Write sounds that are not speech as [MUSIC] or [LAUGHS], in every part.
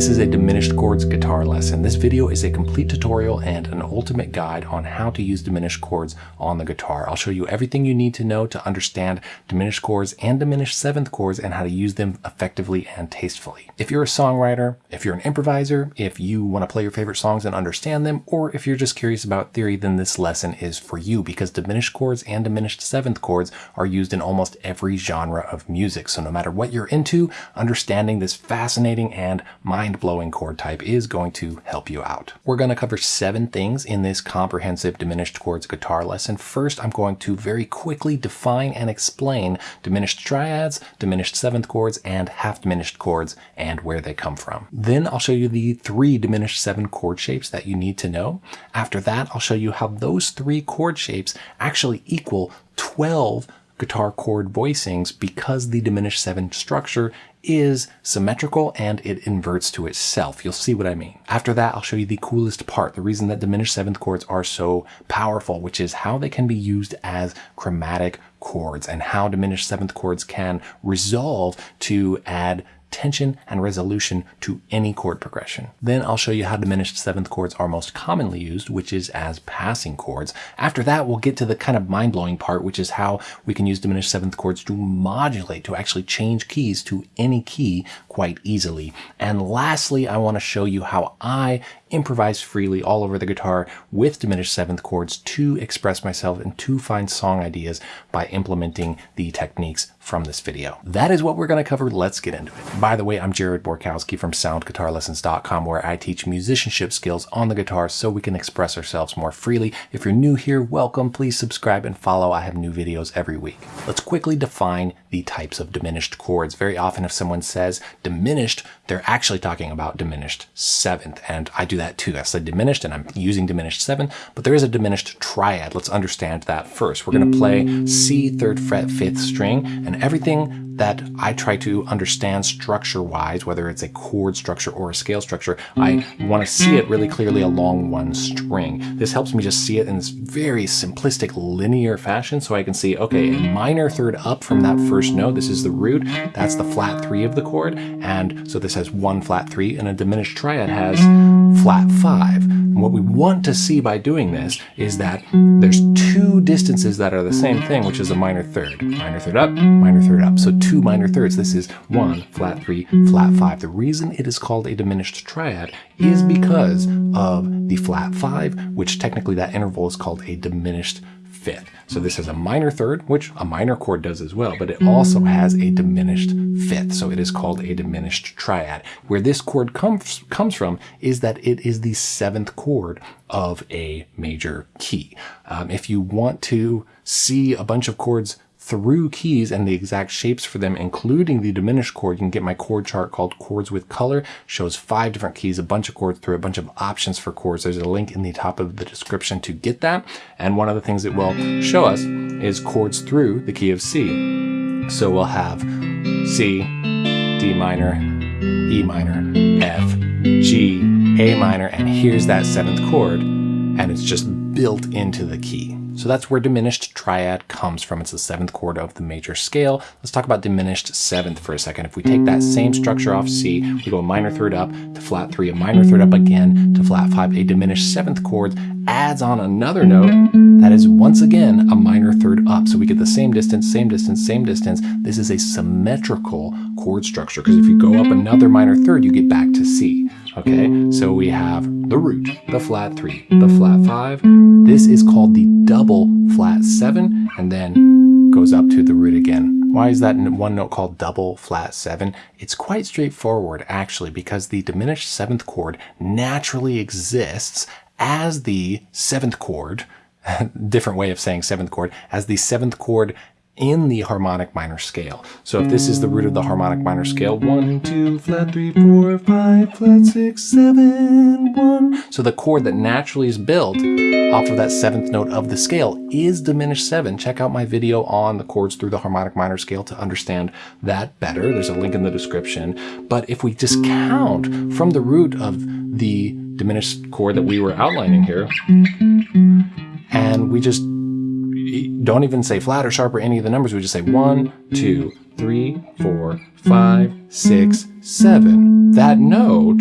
This is a diminished chords guitar lesson. This video is a complete tutorial and an ultimate guide on how to use diminished chords on the guitar. I'll show you everything you need to know to understand diminished chords and diminished seventh chords and how to use them effectively and tastefully. If you're a songwriter, if you're an improviser, if you want to play your favorite songs and understand them, or if you're just curious about theory, then this lesson is for you because diminished chords and diminished seventh chords are used in almost every genre of music. So no matter what you're into, understanding this fascinating and mind-blowing chord type is going to help you out. We're going to cover seven things in this comprehensive diminished chords guitar lesson. First, I'm going to very quickly define and explain diminished triads, diminished seventh chords, and half diminished chords and where they come from. Then I'll show you the three diminished seven chord shapes that you need to know. After that, I'll show you how those three chord shapes actually equal 12 guitar chord voicings because the diminished seventh structure is symmetrical and it inverts to itself. You'll see what I mean. After that, I'll show you the coolest part, the reason that diminished seventh chords are so powerful, which is how they can be used as chromatic chords and how diminished seventh chords can resolve to add tension and resolution to any chord progression. Then I'll show you how diminished seventh chords are most commonly used, which is as passing chords. After that, we'll get to the kind of mind-blowing part, which is how we can use diminished seventh chords to modulate, to actually change keys to any key quite easily. And lastly, I want to show you how I improvise freely all over the guitar with diminished seventh chords to express myself and to find song ideas by implementing the techniques from this video. That is what we're going to cover. Let's get into it. By the way, I'm Jared Borkowski from soundguitarlessons.com where I teach musicianship skills on the guitar so we can express ourselves more freely. If you're new here, welcome. Please subscribe and follow. I have new videos every week. Let's quickly define the types of diminished chords. Very often if someone says diminished, they're actually talking about diminished seventh. And I do that too. I said diminished and I'm using diminished seven, but there is a diminished triad. Let's understand that first. We're going to play C third fret fifth string and everything that I try to understand structure wise, whether it's a chord structure or a scale structure, I want to see it really clearly along one string. This helps me just see it in this very simplistic linear fashion so I can see, okay, a minor third up from that first note, this is the root, that's the flat three of the chord, and so this has one flat three, and a diminished triad has flat five. And what we want to see by doing this is that there's two distances that are the same thing, which is a minor third. Minor third up, minor third up. So two minor thirds. This is one, flat three, flat five. The reason it is called a diminished triad is because of the flat five, which technically that interval is called a diminished fifth. So this has a minor third, which a minor chord does as well, but it also has a diminished fifth. So it is called a diminished triad. Where this chord comes, comes from is that it is the seventh chord of a major key. Um, if you want to see a bunch of chords through keys and the exact shapes for them, including the diminished chord. You can get my chord chart called Chords with Color. Shows five different keys, a bunch of chords through a bunch of options for chords. There's a link in the top of the description to get that. And one of the things it will show us is chords through the key of C. So we'll have C, D minor, E minor, F, G, A minor, and here's that seventh chord, and it's just built into the key. So that's where diminished triad comes from. It's the seventh chord of the major scale. Let's talk about diminished seventh for a second. If we take that same structure off C, we go a minor third up to flat three, a minor third up again to flat five, a diminished seventh chord adds on another note that is once again a minor third up. So we get the same distance, same distance, same distance. This is a symmetrical chord structure because if you go up another minor third, you get back to C. Okay, so we have the root, the flat three, the flat five. This is called the double flat seven and then goes up to the root again. Why is that one note called double flat seven? It's quite straightforward actually because the diminished seventh chord naturally exists as the seventh chord, [LAUGHS] different way of saying seventh chord, as the seventh chord in the harmonic minor scale. So if this is the root of the harmonic minor scale, one, two, flat three, four, five, flat six, seven, one. So the chord that naturally is built off of that seventh note of the scale is diminished seven. Check out my video on the chords through the harmonic minor scale to understand that better. There's a link in the description. But if we just count from the root of the diminished chord that we were outlining here, and we just don't even say flat or sharp or any of the numbers. We just say one, two, three, four, five, six, seven. That note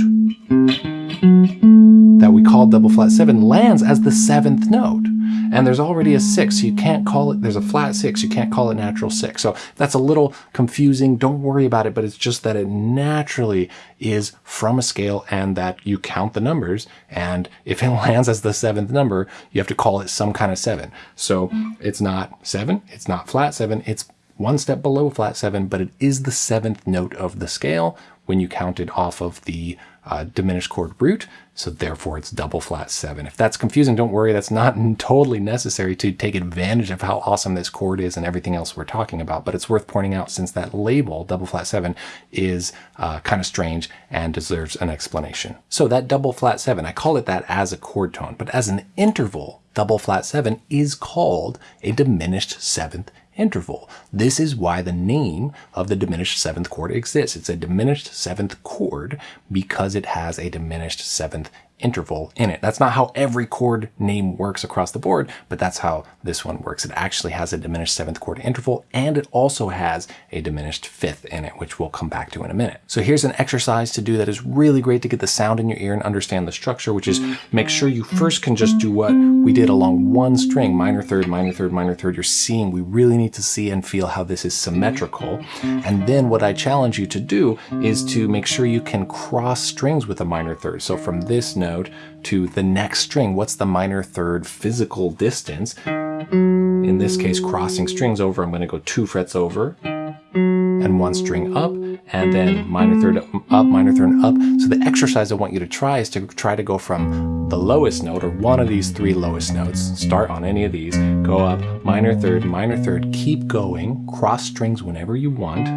that we call double flat seven lands as the seventh note. And there's already a six, you can't call it, there's a flat six, you can't call it natural six. So that's a little confusing. Don't worry about it, but it's just that it naturally is from a scale and that you count the numbers. And if it [LAUGHS] lands as the seventh number, you have to call it some kind of seven. So it's not seven, it's not flat seven, it's one step below flat seven, but it is the seventh note of the scale when you count it off of the uh, diminished chord root. So therefore it's double flat seven. If that's confusing, don't worry. That's not totally necessary to take advantage of how awesome this chord is and everything else we're talking about. But it's worth pointing out since that label, double flat seven, is uh, kind of strange and deserves an explanation. So that double flat seven, I call it that as a chord tone, but as an interval, double flat seven is called a diminished seventh interval. This is why the name of the diminished seventh chord exists. It's a diminished seventh chord because it has a diminished seventh interval in it. That's not how every chord name works across the board, but that's how this one works. It actually has a diminished seventh chord interval, and it also has a diminished fifth in it, which we'll come back to in a minute. So here's an exercise to do that is really great to get the sound in your ear and understand the structure, which is make sure you first can just do what we did along one string, minor third, minor third, minor third. You're seeing, we really need to see and feel how this is symmetrical. And then what I challenge you to do is to make sure you can cross strings with a minor third. So from this note, note to the next string. What's the minor third physical distance? In this case, crossing strings over, I'm going to go two frets over and one string up, and then minor third up, minor third up. So the exercise I want you to try is to try to go from the lowest note, or one of these three lowest notes, start on any of these, go up, minor third, minor third, keep going, cross strings whenever you want,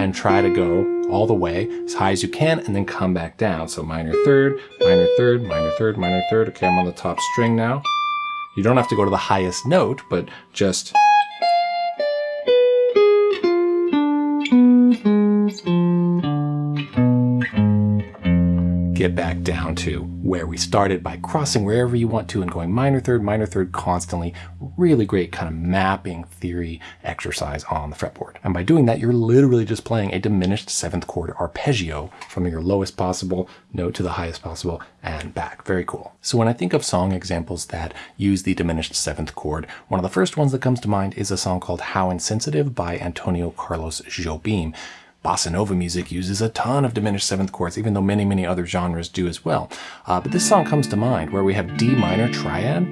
and try to go all the way as high as you can and then come back down. So minor third, minor third, minor third, minor third. Okay, I'm on the top string now. You don't have to go to the highest note, but just get back down to where we started by crossing wherever you want to and going minor third, minor third constantly. Really great kind of mapping theory exercise on the fretboard. And by doing that, you're literally just playing a diminished seventh chord arpeggio from your lowest possible note to the highest possible and back. Very cool. So when I think of song examples that use the diminished seventh chord, one of the first ones that comes to mind is a song called How Insensitive by Antonio Carlos Jobim bossa nova music uses a ton of diminished seventh chords, even though many, many other genres do as well. Uh, but this song comes to mind where we have D minor triad,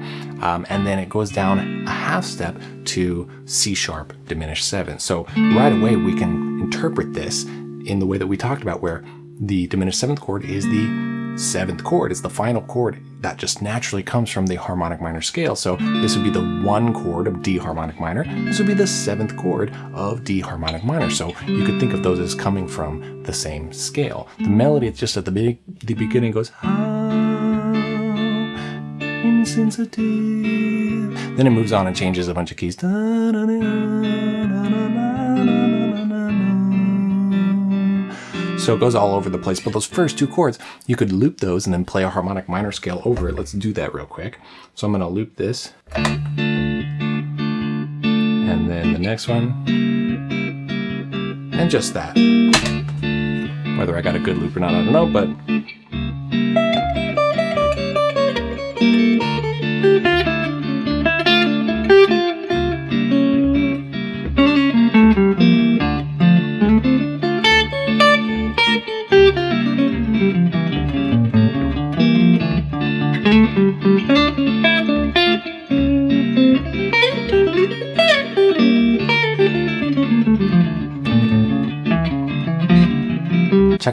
um, and then it goes down a half step to C sharp diminished seven. So right away we can interpret this in the way that we talked about, where the diminished seventh chord is the seventh chord. is the final chord that just naturally comes from the harmonic minor scale. So this would be the one chord of D harmonic minor. This would be the seventh chord of D harmonic minor. So you could think of those as coming from the same scale. The melody, it's just at the, be the beginning goes, insensitive. Then it moves on and changes a bunch of keys. Da, da, da, so it goes all over the place. But those first two chords, you could loop those and then play a harmonic minor scale over it. Let's do that real quick. So I'm going to loop this. And then the next one. And just that. Whether I got a good loop or not, I don't know, but Check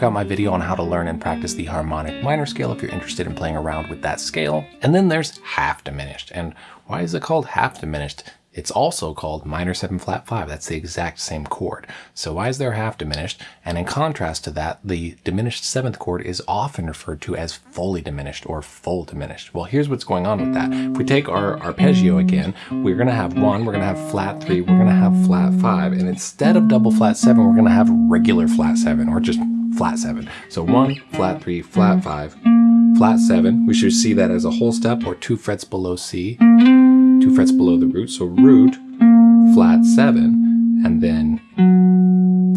out my video on how to learn and practice the harmonic minor scale if you're interested in playing around with that scale. And then there's half diminished. And why is it called half diminished? It's also called minor 7 flat 5. That's the exact same chord. So why is there half diminished? And in contrast to that, the diminished 7th chord is often referred to as fully diminished or full diminished. Well, here's what's going on with that. If we take our arpeggio again, we're going to have 1, we're going to have flat 3, we're going to have flat 5, and instead of double flat 7, we're going to have regular flat 7, or just flat seven. So one, flat three, flat five, flat seven. We should see that as a whole step or two frets below C, two frets below the root. So root, flat seven, and then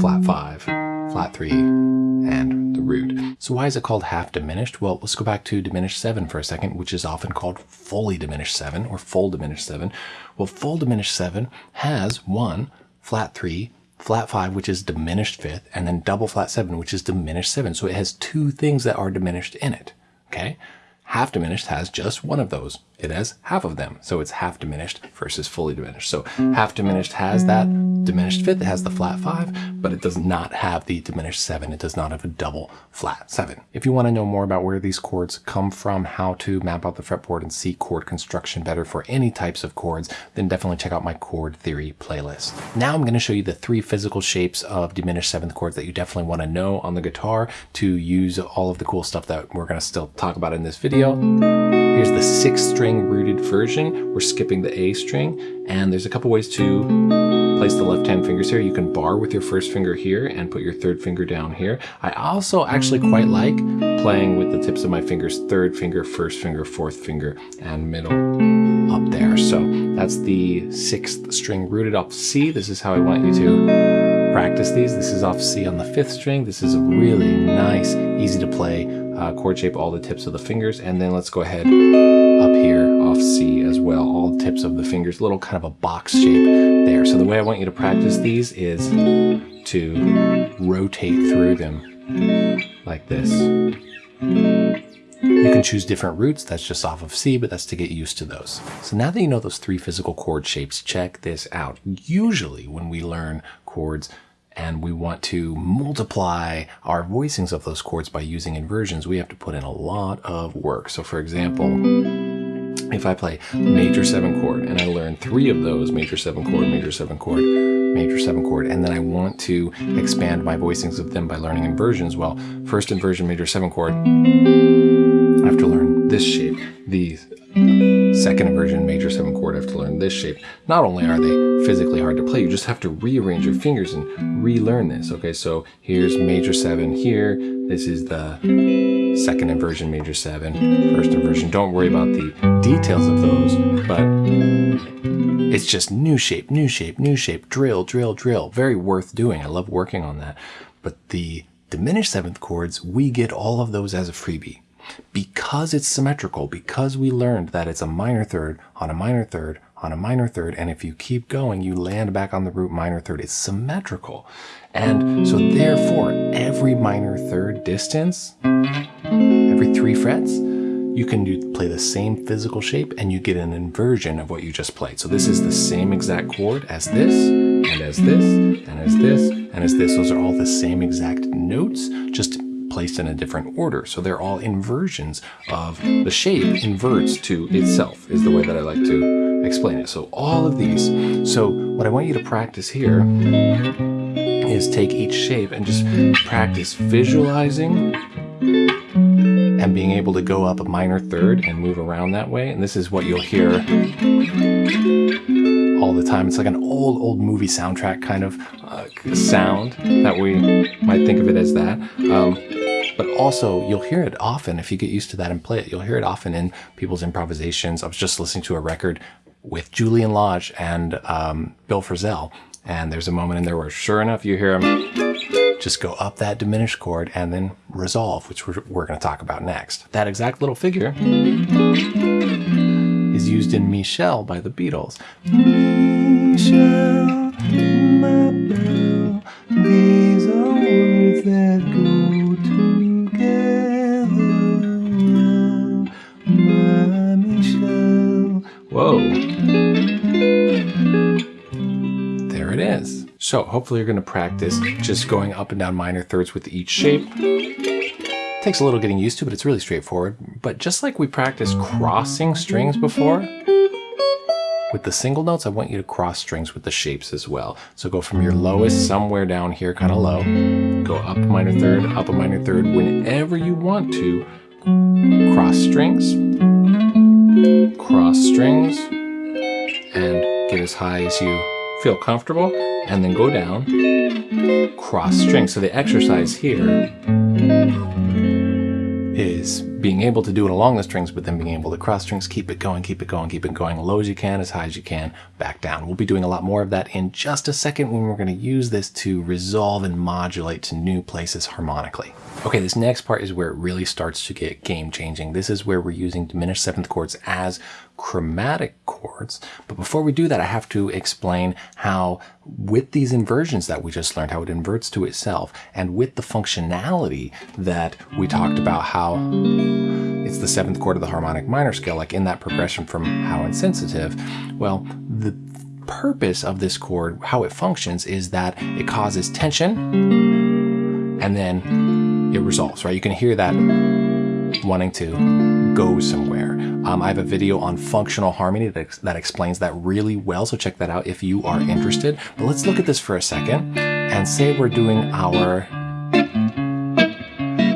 flat five, flat three, and the root. So why is it called half diminished? Well, let's go back to diminished seven for a second, which is often called fully diminished seven or full diminished seven. Well, full diminished seven has one, flat three, flat five, which is diminished fifth, and then double flat seven, which is diminished seven. So it has two things that are diminished in it. Okay. Half diminished has just one of those. It has half of them. So it's half diminished versus fully diminished. So half diminished has that diminished fifth. It has the flat five, but it does not have the diminished seven. It does not have a double flat seven. If you want to know more about where these chords come from, how to map out the fretboard and see chord construction better for any types of chords, then definitely check out my chord theory playlist. Now I'm going to show you the three physical shapes of diminished seventh chords that you definitely want to know on the guitar to use all of the cool stuff that we're going to still talk about in this video. Here's the six string rooted version. We're skipping the A string and there's a couple ways to place the left hand fingers here. You can bar with your first finger here and put your third finger down here. I also actually quite like playing with the tips of my fingers, third finger, first finger, fourth finger, and middle up there. So that's the sixth string rooted off C. This is how I want you to practice these. This is off C on the fifth string. This is a really nice, easy to play uh, chord shape all the tips of the fingers. And then let's go ahead up here off C as well, all tips of the fingers, little kind of a box shape there. So the way I want you to practice these is to rotate through them like this. You can choose different roots, that's just off of C, but that's to get used to those. So now that you know those three physical chord shapes, check this out. Usually when we learn chords, and we want to multiply our voicings of those chords by using inversions, we have to put in a lot of work. So for example, if I play major seven chord and I learn three of those, major seven chord, major seven chord, major seven chord, and then I want to expand my voicings of them by learning inversions, well, first inversion, major seven chord, I have to learn this shape, the second inversion major seven chord, I have to learn this shape. Not only are they physically hard to play, you just have to rearrange your fingers and relearn this. Okay, so here's major seven here. This is the second inversion major seven, first inversion. Don't worry about the details of those, but it's just new shape, new shape, new shape, drill, drill, drill. Very worth doing. I love working on that. But the diminished seventh chords, we get all of those as a freebie because it's symmetrical, because we learned that it's a minor third on a minor third on a minor third, and if you keep going, you land back on the root minor third. It's symmetrical. And so therefore, every minor third distance, every three frets, you can do, play the same physical shape and you get an inversion of what you just played. So this is the same exact chord as this, and as this, and as this, and as this. Those are all the same exact notes, just placed in a different order. So they're all inversions of the shape inverts to itself is the way that I like to explain it. So all of these. So what I want you to practice here is take each shape and just practice visualizing and being able to go up a minor third and move around that way. And this is what you'll hear all the time. It's like an old, old movie soundtrack kind of uh, sound that we might think of it as that. Um, but also you'll hear it often if you get used to that and play it. You'll hear it often in people's improvisations. I was just listening to a record with Julian Lage and um, Bill Frisell, and there's a moment in there where sure enough you hear him just go up that diminished chord and then resolve, which we're, we're going to talk about next. That exact little figure is used in Michelle by the Beatles. Michelle, my belle, these are words that go Whoa. There it is. So hopefully you're to practice just going up and down minor thirds with each shape. Takes a little getting used to, but it's really straightforward. But just like we practiced crossing strings before, with the single notes, I want you to cross strings with the shapes as well. So go from your lowest somewhere down here, kind of low, go up a minor third, up a minor third, whenever you want to, cross strings, cross strings and get as high as you feel comfortable and then go down, cross strings. So the exercise here is being able to do it along the strings, but then being able to cross strings, keep it going, keep it going, keep it going, low as you can, as high as you can, back down. We'll be doing a lot more of that in just a second when we're going to use this to resolve and modulate to new places harmonically. Okay, this next part is where it really starts to get game changing. This is where we're using diminished seventh chords as chromatic chords. But before we do that, I have to explain how with these inversions that we just learned, how it inverts to itself, and with the functionality that we talked about, how it's the seventh chord of the harmonic minor scale, like in that progression from how insensitive, well, the purpose of this chord, how it functions, is that it causes tension and then it resolves, right? You can hear that wanting to go somewhere. Um, I have a video on functional harmony that, ex that explains that really well, so check that out if you are interested. But let's look at this for a second and say we're doing our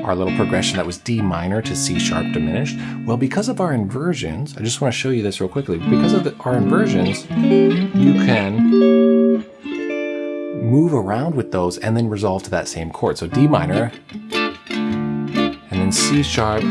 our little progression that was D minor to C sharp diminished. Well, because of our inversions, I just want to show you this real quickly. Because of the, our inversions, you can move around with those and then resolve to that same chord. So D minor, and then C sharp,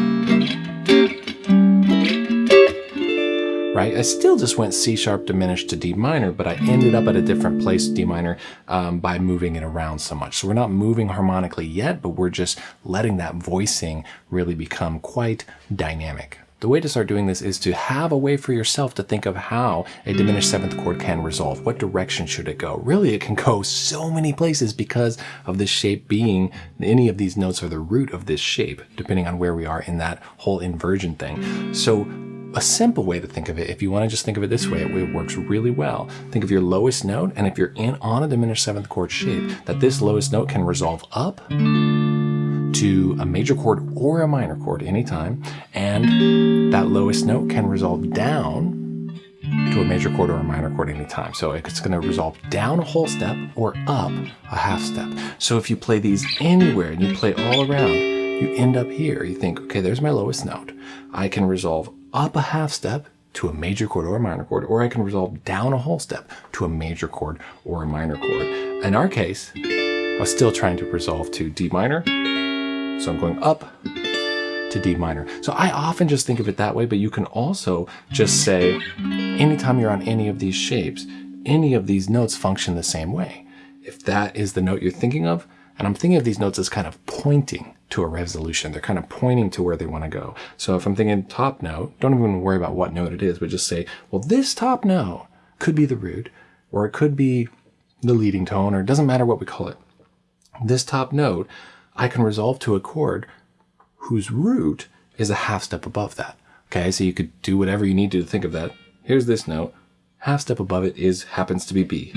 right? I still just went C sharp diminished to D minor, but I ended up at a different place, D minor, um, by moving it around so much. So we're not moving harmonically yet, but we're just letting that voicing really become quite dynamic. The way to start doing this is to have a way for yourself to think of how a diminished seventh chord can resolve. What direction should it go? Really, it can go so many places because of this shape being, any of these notes are the root of this shape, depending on where we are in that whole inversion thing. So a simple way to think of it, if you want to just think of it this way, it works really well. Think of your lowest note, and if you're in on a diminished seventh chord shape, that this lowest note can resolve up to a major chord or a minor chord anytime, and that lowest note can resolve down to a major chord or a minor chord anytime. So it's going to resolve down a whole step or up a half step. So if you play these anywhere and you play all around, you end up here. You think, okay, there's my lowest note. I can resolve up a half step to a major chord or a minor chord, or I can resolve down a whole step to a major chord or a minor chord. In our case, I was still trying to resolve to D minor, so I'm going up to D minor. So I often just think of it that way, but you can also just say, anytime you're on any of these shapes, any of these notes function the same way. If that is the note you're thinking of, and I'm thinking of these notes as kind of pointing to a resolution. They're kind of pointing to where they want to go. So if I'm thinking top note, don't even worry about what note it is, but just say, well, this top note could be the root, or it could be the leading tone, or it doesn't matter what we call it. This top note, I can resolve to a chord whose root is a half step above that. Okay, so you could do whatever you need to think of that. Here's this note. Half step above it is happens to be B.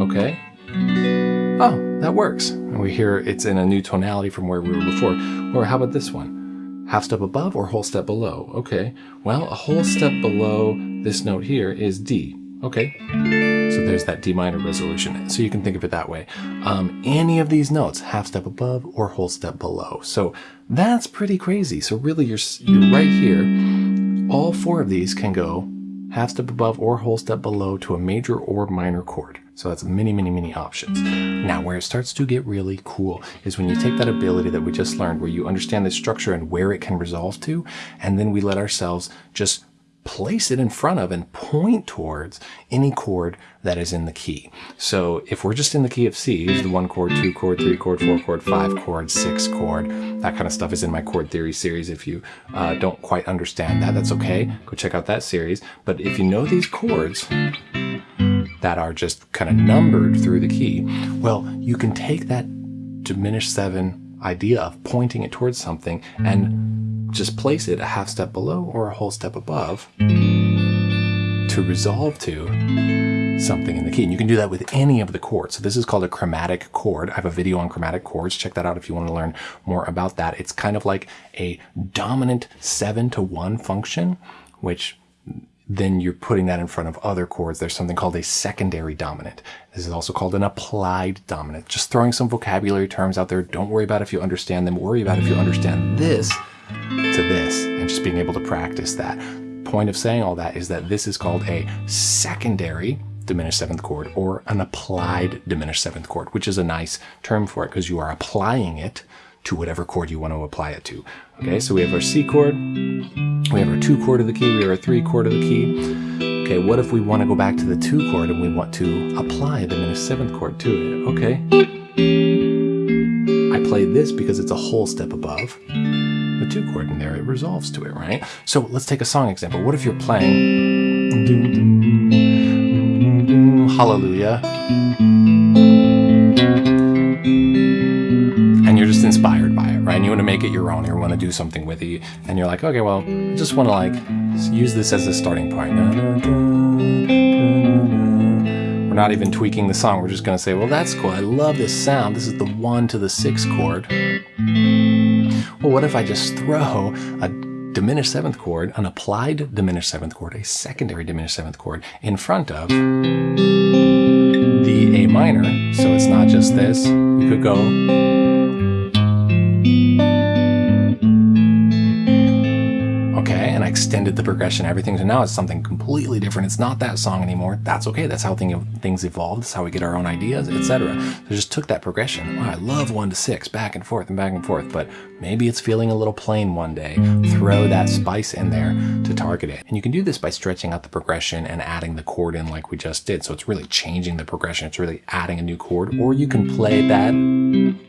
Okay? Oh, that works. And we hear it's in a new tonality from where we were before. Or how about this one? Half step above or whole step below? Okay, well, a whole step below this note here is D. Okay, so there's that D minor resolution. So you can think of it that way. Um, any of these notes, half step above or whole step below. So that's pretty crazy. So really you're, you're right here. All four of these can go half step above or whole step below to a major or minor chord. So that's many, many, many options. Now, where it starts to get really cool is when you take that ability that we just learned, where you understand the structure and where it can resolve to, and then we let ourselves just place it in front of and point towards any chord that is in the key. So if we're just in the key of C, the one chord, two chord, three chord, four chord, five chord, six chord, that kind of stuff is in my chord theory series. If you uh, don't quite understand that, that's okay. Go check out that series. But if you know these chords, that are just kind of numbered through the key, well, you can take that diminished seven idea of pointing it towards something and just place it a half step below or a whole step above to resolve to something in the key. And you can do that with any of the chords. So this is called a chromatic chord. I have a video on chromatic chords. Check that out if you want to learn more about that. It's kind of like a dominant seven to one function, which then you're putting that in front of other chords. There's something called a secondary dominant. This is also called an applied dominant. Just throwing some vocabulary terms out there. Don't worry about if you understand them. Worry about if you understand this to this and just being able to practice that. Point of saying all that is that this is called a secondary diminished seventh chord or an applied diminished seventh chord, which is a nice term for it because you are applying it to whatever chord you want to apply it to. Okay, so we have our C chord, we have our two chord of the key, we have our three chord of the key. Okay, what if we want to go back to the two chord and we want to apply the diminished seventh chord to it? Okay. I play this because it's a whole step above the two chord and there it resolves to it, right? So let's take a song example. What if you're playing Hallelujah right? And you want to make it your own, you want to do something with it, and you're like, okay, well, I just want to like use this as a starting point. We're not even tweaking the song. We're just going to say, well, that's cool. I love this sound. This is the one to the six chord. Well, what if I just throw a diminished seventh chord, an applied diminished seventh chord, a secondary diminished seventh chord in front of the A minor. So it's not just this. You could go extended the progression, everything. So now it's something completely different. It's not that song anymore. That's okay. That's how thing, things evolve. That's how we get our own ideas, etc. So just took that progression. Wow, I love one to six, back and forth and back and forth. But maybe it's feeling a little plain one day. Throw that spice in there to target it. And you can do this by stretching out the progression and adding the chord in like we just did. So it's really changing the progression. It's really adding a new chord. Or you can play that in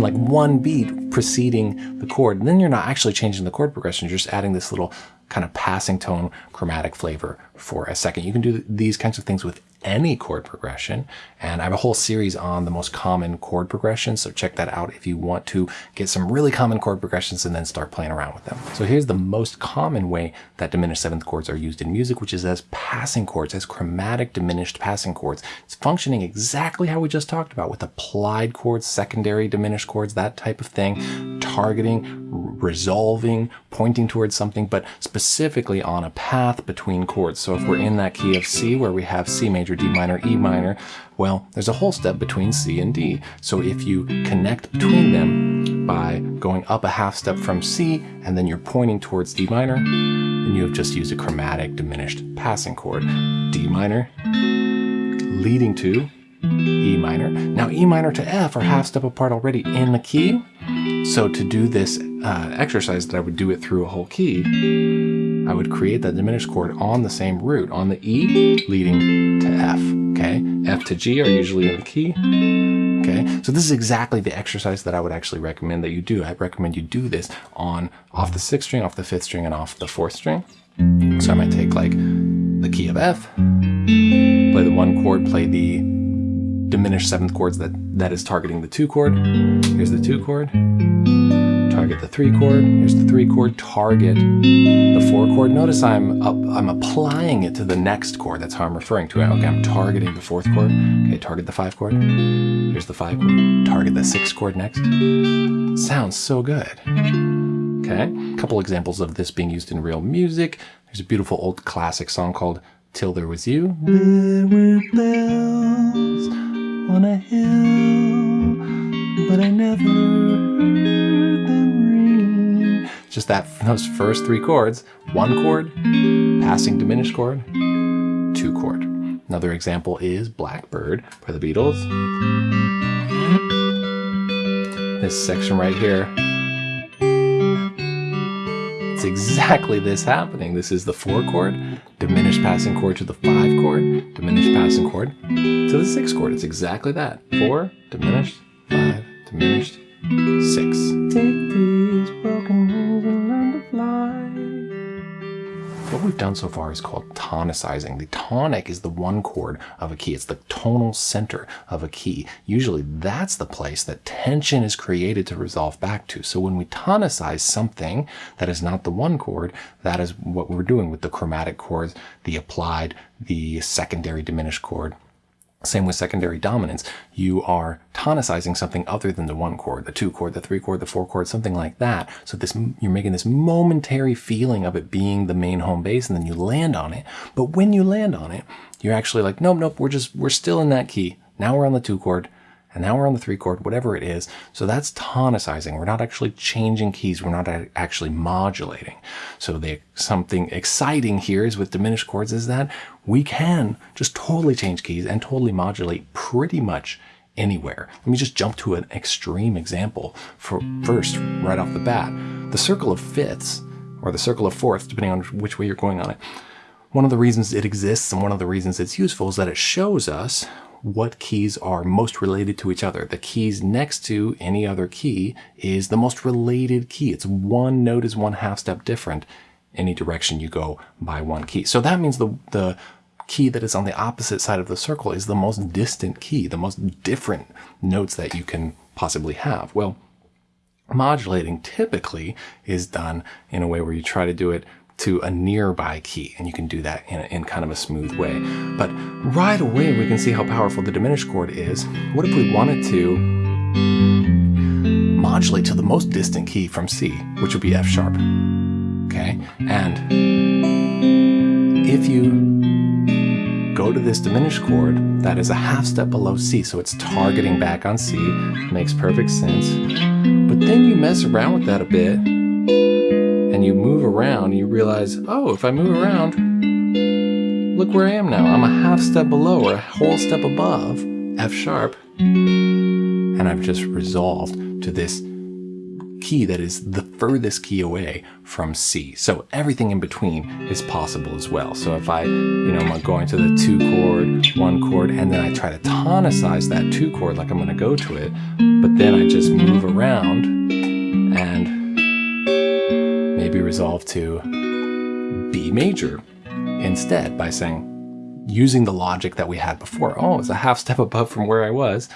like one beat preceding the chord. And then you're not actually changing the chord progression, you're just adding this little kind of passing tone chromatic flavor for a second. You can do these kinds of things with any chord progression. And I have a whole series on the most common chord progressions. So check that out if you want to get some really common chord progressions and then start playing around with them. So here's the most common way that diminished seventh chords are used in music, which is as passing chords, as chromatic diminished passing chords. It's functioning exactly how we just talked about with applied chords, secondary diminished chords, that type of thing, targeting, resolving, pointing towards something, but specifically on a path between chords. So if we're in that key of C where we have C major, D minor, E minor, well, there's a whole step between C and D. So if you connect between them by going up a half step from C and then you're pointing towards D minor, then you have just used a chromatic diminished passing chord. D minor leading to E minor. Now E minor to F are half step apart already in the key. So to do this uh, exercise that I would do it through a whole key, I would create that diminished chord on the same root, on the E leading to F, okay? F to G are usually in the key, okay? So this is exactly the exercise that I would actually recommend that you do. I recommend you do this on off the sixth string, off the fifth string, and off the fourth string. So I might take like the key of F, play the one chord, play the diminished seventh chords that, that is targeting the two chord. Here's the two chord target the three chord. Here's the three chord, target the four chord. Notice I'm up, I'm applying it to the next chord. That's how I'm referring to it. Okay, I'm targeting the fourth chord. Okay, target the five chord. Here's the five chord. Target the six chord next. Sounds so good. Okay, a couple examples of this being used in real music. There's a beautiful old classic song called Till There Was You. There were bells on a hill, but I never just that those first three chords, one chord, passing diminished chord, two chord. Another example is Blackbird by the Beatles. This section right here, it's exactly this happening. This is the four chord, diminished passing chord to the five chord, diminished passing chord to the six chord. It's exactly that. Four, diminished, five, diminished, six. We've done so far is called tonicizing. The tonic is the one chord of a key. It's the tonal center of a key. Usually that's the place that tension is created to resolve back to. So when we tonicize something that is not the one chord, that is what we're doing with the chromatic chords, the applied, the secondary diminished chord, same with secondary dominants. You are tonicizing something other than the one chord, the two chord, the three chord, the four chord, something like that. So this you're making this momentary feeling of it being the main home base and then you land on it. But when you land on it, you're actually like, nope, nope, we're just, we're still in that key. Now we're on the two chord and now we're on the three chord, whatever it is. So that's tonicizing. We're not actually changing keys. We're not actually modulating. So the something exciting here is with diminished chords is that we can just totally change keys and totally modulate pretty much anywhere. Let me just jump to an extreme example for first, right off the bat. The circle of fifths, or the circle of fourths, depending on which way you're going on it. One of the reasons it exists and one of the reasons it's useful is that it shows us what keys are most related to each other. The keys next to any other key is the most related key. It's one note is one half step different any direction you go by one key. So that means the, the key that is on the opposite side of the circle is the most distant key, the most different notes that you can possibly have. Well, modulating typically is done in a way where you try to do it to a nearby key, and you can do that in, in kind of a smooth way. But right away, we can see how powerful the diminished chord is. What if we wanted to modulate to the most distant key from C, which would be F sharp? Okay, and if you go to this diminished chord that is a half step below C, so it's targeting back on C, makes perfect sense. But then you mess around with that a bit, and you move around, you realize, oh, if I move around, look where I am now. I'm a half step below or a whole step above F sharp, and I've just resolved to this key that is the furthest key away from C. So everything in between is possible as well. So if I, you know, I'm going to the two chord, one chord, and then I try to tonicize that two chord like I'm going to go to it, but then I just move around and resolve to B major instead by saying, using the logic that we had before. Oh, it's a half step above from where I was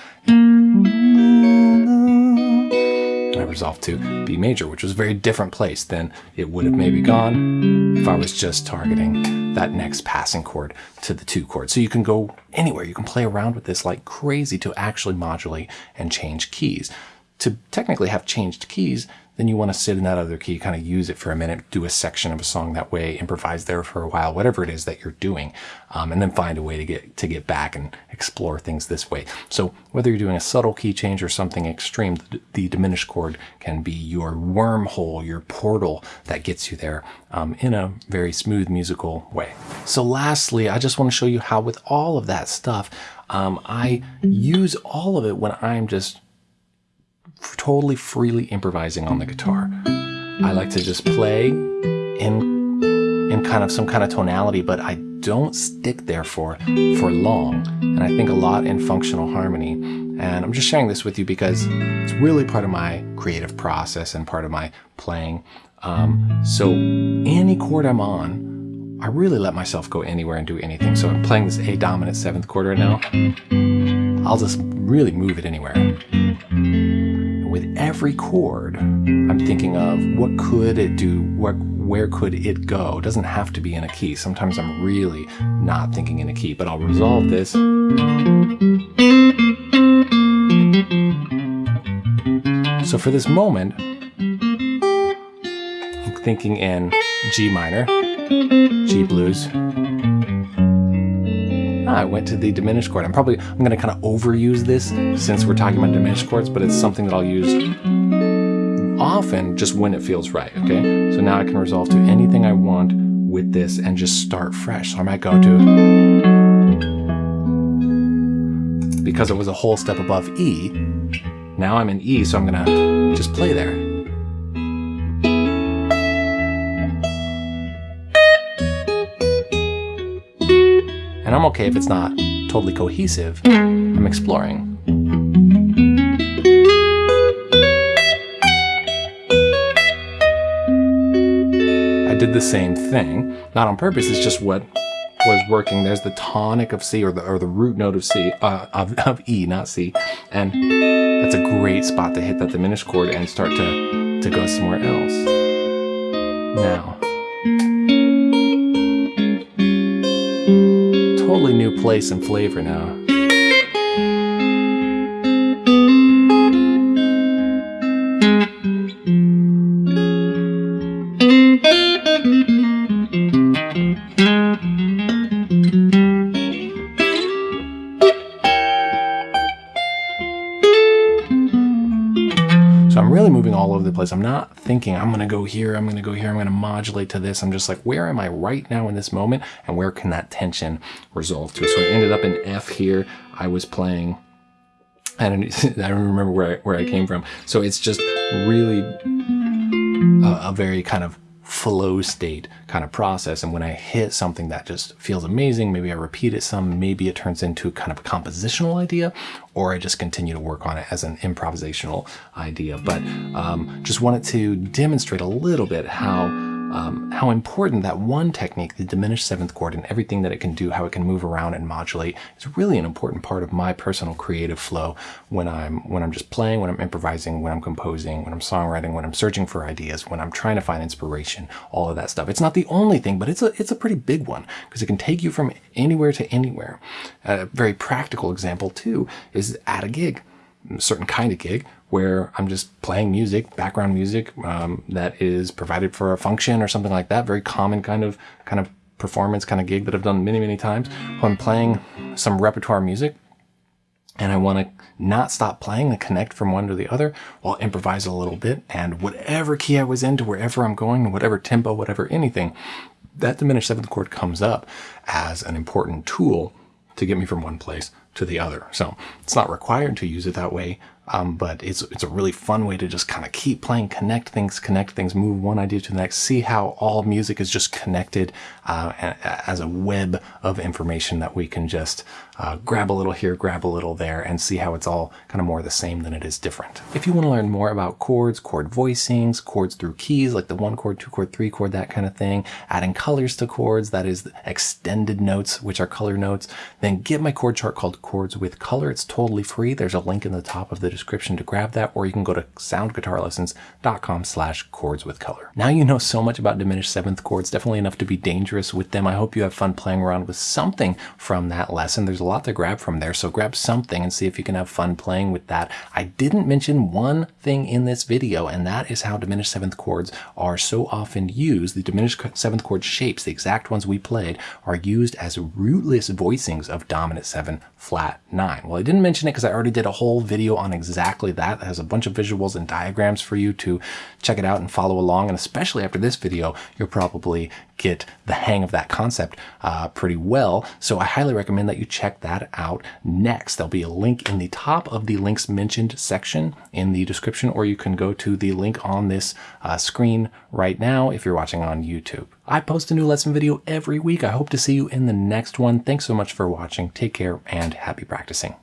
I resolved to B major, which was a very different place than it would have maybe gone if I was just targeting that next passing chord to the two chord. So you can go anywhere. You can play around with this like crazy to actually modulate and change keys. To technically have changed keys, then you want to sit in that other key, kind of use it for a minute, do a section of a song that way, improvise there for a while, whatever it is that you're doing, um, and then find a way to get to get back and explore things this way. So whether you're doing a subtle key change or something extreme, the, the diminished chord can be your wormhole, your portal that gets you there um, in a very smooth musical way. So lastly, I just want to show you how with all of that stuff, um, I use all of it when I'm just totally freely improvising on the guitar. I like to just play in in kind of some kind of tonality, but I don't stick there for for long. And I think a lot in functional harmony. And I'm just sharing this with you because it's really part of my creative process and part of my playing. Um, so any chord I'm on, I really let myself go anywhere and do anything. So I'm playing this A dominant seventh chord right now. I'll just really move it anywhere with every chord, I'm thinking of what could it do, what, where could it go? It doesn't have to be in a key. Sometimes I'm really not thinking in a key, but I'll resolve this. So for this moment, I'm thinking in G minor, G blues, Ah, I went to the diminished chord. I'm probably, I'm going to kind of overuse this since we're talking about diminished chords, but it's something that I'll use often just when it feels right, okay? So now I can resolve to anything I want with this and just start fresh. So I might go to, because it was a whole step above E, now I'm in E, so I'm gonna just play there. And I'm okay if it's not totally cohesive. I'm exploring. I did the same thing, not on purpose, it's just what was working. There's the tonic of C or the, or the root note of C, uh, of, of E, not C. And that's a great spot to hit that diminished chord and start to, to go somewhere else. Now, totally new place and flavor now. Moving all over the place. I'm not thinking I'm going to go here, I'm going to go here, I'm going to modulate to this. I'm just like, where am I right now in this moment? And where can that tension resolve to? So I ended up in F here. I was playing I don't, [LAUGHS] I don't remember where I, where I came from. So it's just really a, a very kind of flow state kind of process. And when I hit something that just feels amazing, maybe I repeat it some, maybe it turns into kind of a compositional idea, or I just continue to work on it as an improvisational idea. But um, just wanted to demonstrate a little bit how um, how important that one technique, the diminished seventh chord and everything that it can do, how it can move around and modulate is really an important part of my personal creative flow when I'm, when I'm just playing, when I'm improvising, when I'm composing, when I'm songwriting, when I'm searching for ideas, when I'm trying to find inspiration, all of that stuff. It's not the only thing, but it's a, it's a pretty big one because it can take you from anywhere to anywhere. A very practical example too is at a gig, certain kind of gig where I'm just playing music, background music um, that is provided for a function or something like that. Very common kind of kind of performance kind of gig that I've done many many times. When I'm playing some repertoire music, and I want to not stop playing and connect from one to the other, I'll improvise a little bit and whatever key I was into, wherever I'm going, whatever tempo, whatever anything, that diminished seventh chord comes up as an important tool to get me from one place to the other. So it's not required to use it that way, um, but it's it's a really fun way to just kind of keep playing, connect things, connect things, move one idea to the next, see how all music is just connected uh, as a web of information that we can just uh, grab a little here, grab a little there, and see how it's all kind of more the same than it is different. If you want to learn more about chords, chord voicings, chords through keys, like the one chord, two chord, three chord, that kind of thing, adding colors to chords, that is extended notes, which are color notes, then get my chord chart called Chords with Color. It's totally free. There's a link in the top of the description to grab that, or you can go to soundguitarlessons.com slash chords with color. Now you know so much about diminished seventh chords, definitely enough to be dangerous with them. I hope you have fun playing around with something from that lesson. There's a lot to grab from there, so grab something and see if you can have fun playing with that. I didn't mention one thing in this video, and that is how diminished seventh chords are so often used. The diminished seventh chord shapes, the exact ones we played, are used as rootless voicings of dominant seven flat nine. Well, I didn't mention it because I already did a whole video on exactly that. It has a bunch of visuals and diagrams for you to check it out and follow along. And especially after this video, you're probably get the hang of that concept uh, pretty well. So I highly recommend that you check that out next. There'll be a link in the top of the links mentioned section in the description, or you can go to the link on this uh, screen right now if you're watching on YouTube. I post a new lesson video every week. I hope to see you in the next one. Thanks so much for watching. Take care and happy practicing.